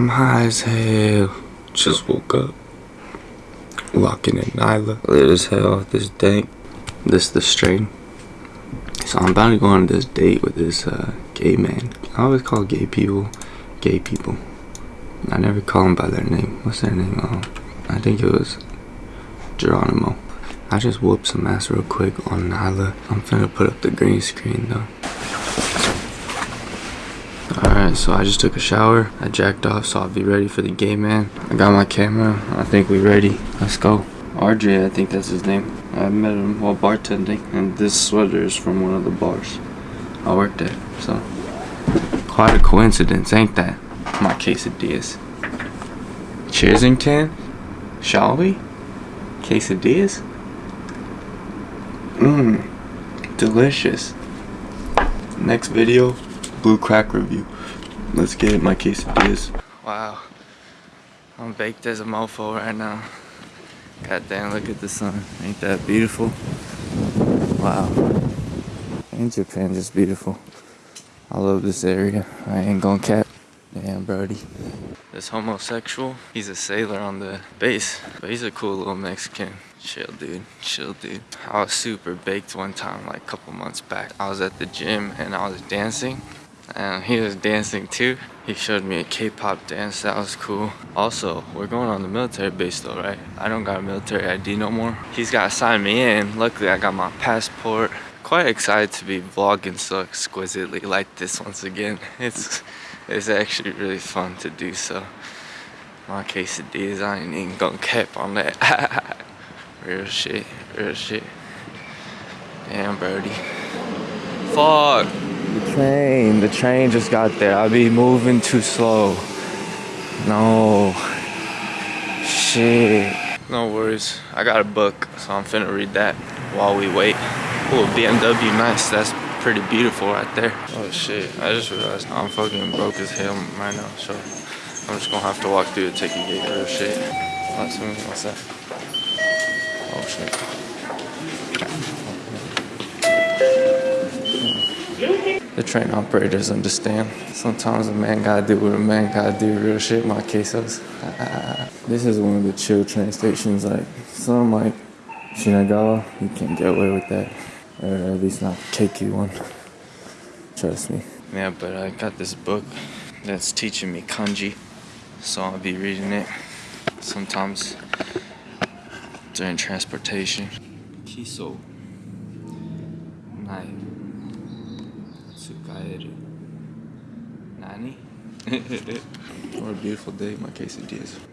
I'm high as hell. Just woke up. Walking in Nyla. Lit as hell. This dank. This the strain. So I'm about to go on this date with this uh, gay man. I always call gay people gay people. I never call them by their name. What's their name? Um, I think it was Geronimo. I just whooped some ass real quick on Nyla. I'm finna put up the green screen though. Alright, so I just took a shower. I jacked off so I'll be ready for the game, man. I got my camera. I think we ready. Let's go. RJ, I think that's his name. I met him while bartending, and this sweater is from one of the bars I worked at. So, quite a coincidence, ain't that? My quesadillas. Cheersington? Shall we? Quesadillas? Mmm, delicious. Next video, blue crack review. Let's get it, my quesadillas. Wow, I'm baked as a mofo right now. God damn, look at the sun. Ain't that beautiful? Wow. Ain't Japan just beautiful? I love this area. I ain't gonna cap. Damn, Brody. This homosexual, he's a sailor on the base, but he's a cool little Mexican. Chill, dude. Chill, dude. I was super baked one time, like a couple months back. I was at the gym and I was dancing, and he was dancing too. He showed me a K-pop dance, that was cool. Also, we're going on the military base though, right? I don't got a military ID no more. He's gotta sign me in. Luckily, I got my passport. Quite excited to be vlogging so exquisitely like this once again. It's it's actually really fun to do so. My quesadillas, I ain't even gonna cap on that. real shit, real shit. Damn, Brody. Fuck. The train, the train just got there. I'll be moving too slow. No. Shit. No worries. I got a book, so I'm finna read that while we wait. Oh, BMW, nice. That's pretty beautiful right there. Oh shit, I just realized I'm fucking broke as hell right now, so I'm just gonna have to walk through the ticket gate real shit. What's that? Oh shit. The train operators understand. Sometimes a man gotta do what a man gotta do, real shit, my quesos. this is one of the chill train stations, like, some like Shinagawa, you can't get away with that. Or at least not the KQ one. Trust me. Yeah, but I got this book that's teaching me kanji, so I'll be reading it sometimes during transportation. Kiso. What a beautiful day, my quesadillas.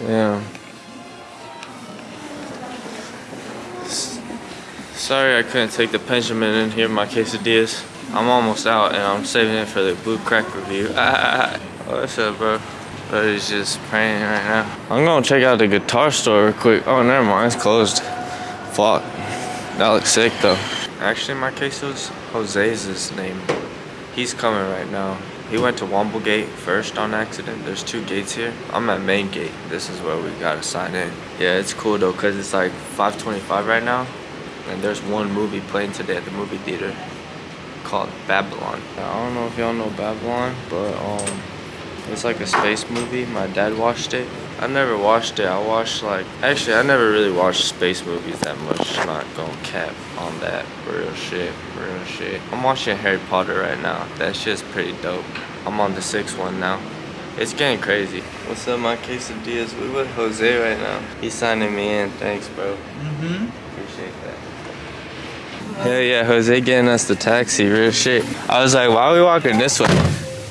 Yeah. Sorry I couldn't take the Benjamin in here, my quesadillas. I'm almost out and I'm saving it for the blue crack review. Oh, What's up, bro? But he's just praying right now. I'm gonna check out the guitar store real quick. Oh, never mind, it's closed. Fuck. That looks sick though. Actually, my queso's Jose's name. He's coming right now. He went to Womble Gate first on accident. There's two gates here. I'm at main gate. This is where we gotta sign in. Yeah, it's cool though, cause it's like 5:25 right now, and there's one movie playing today at the movie theater called Babylon. I don't know if y'all know Babylon, but um, it's like a space movie. My dad watched it. I never watched it. I watched like actually I never really watched space movies that much. Not gonna cap on that. Real shit. Real shit. I'm watching Harry Potter right now. That shit's pretty dope. I'm on the sixth one now. It's getting crazy. What's up, my quesadillas? We with Jose right now. He's signing me in. Thanks, bro. Mm-hmm. Appreciate that. Hell yeah, Jose getting us the taxi, real shit. I was like, why are we walking this way?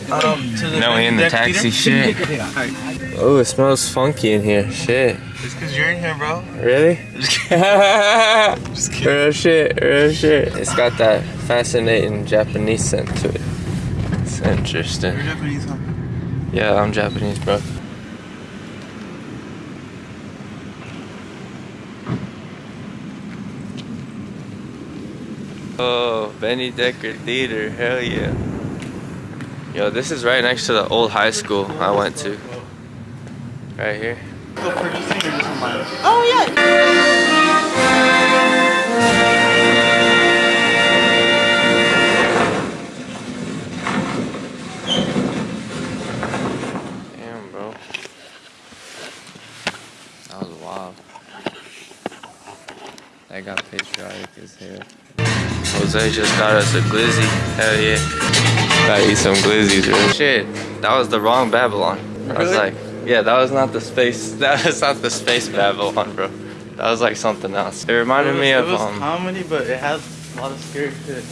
Um, to the No, we in the taxi theater? shit. Oh, it smells funky in here. Shit. It's because you're in here, bro. Really? Just kidding. real shit, real shit. It's got that fascinating Japanese scent to it. It's interesting. You're Japanese, huh? Yeah, I'm Japanese, bro. Oh, Benny Decker Theater, hell yeah. Yo, this is right next to the old high school I went to. Right here. Still producing or just on my Oh yeah. Damn, bro. That was wild. That got patriotic as hell. Jose just got us a glizzy. Hell yeah. Gotta eat some glizzies, bro. Shit, that was the wrong Babylon. I was Really? like, yeah, that was not the space. That was not the space Babylon, bro. That was like something else. It reminded me of. it of was um. comedy, but it has a lot of scary shit.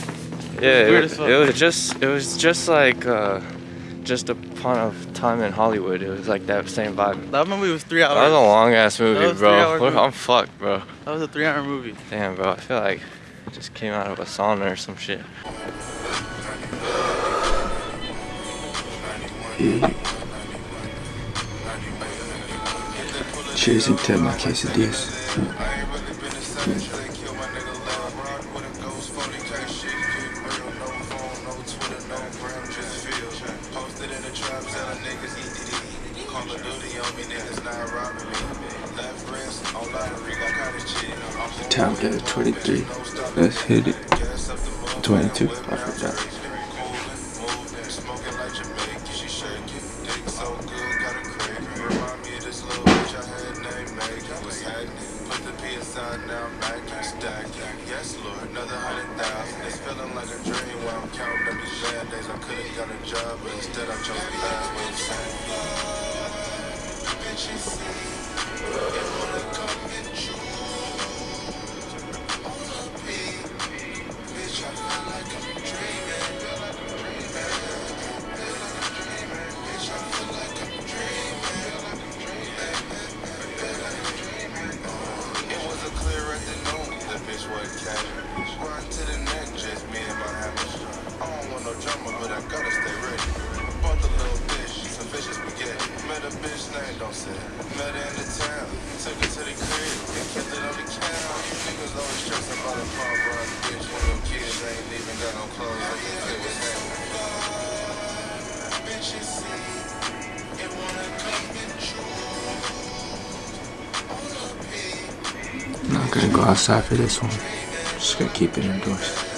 Yeah, weird it, as fuck. it was just it was just like uh, just upon of time in Hollywood. It was like that same vibe. That movie was three hours. That was a long ass movie, was bro. three-hour Look, movie. I'm fucked, bro. That was a three-hour movie. Damn, bro. I feel like I just came out of a sauna or some shit. Cheers and tip my quesadillas. Time get 23. Let's hit it. 22. I forgot. Bad days. I could have got a job, but instead I chose the last way to say. And spaghetti. Met a bitch named don't. Met her in the town, took her to the crib, and kept it on the counter. You niggas always stressing about a pump run, bitch. When your kids ain't even got no clothes, I can feel what's happening. Bitches see, it wanna come and I'm not gonna go outside for this one. Just gonna keep it indoors.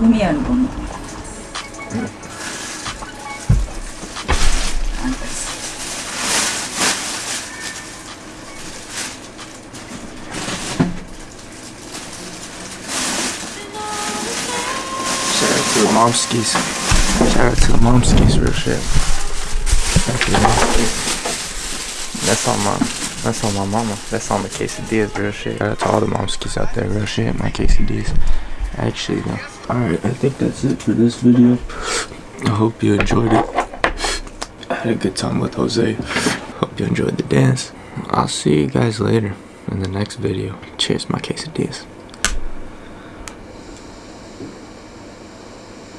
ಭೂಮಿ ಅನುಭವ Momskis. Shout out to the Momskis real shit. Thank you, man. That's on my that's on my mama. That's on the quesadillas real shit. Shout out to all the Momskis out there real shit, my quesadillas. Actually though. No. Alright, I think that's it for this video. I hope you enjoyed it. I had a good time with Jose. Hope you enjoyed the dance. I'll see you guys later in the next video. Cheers, my quesadillas.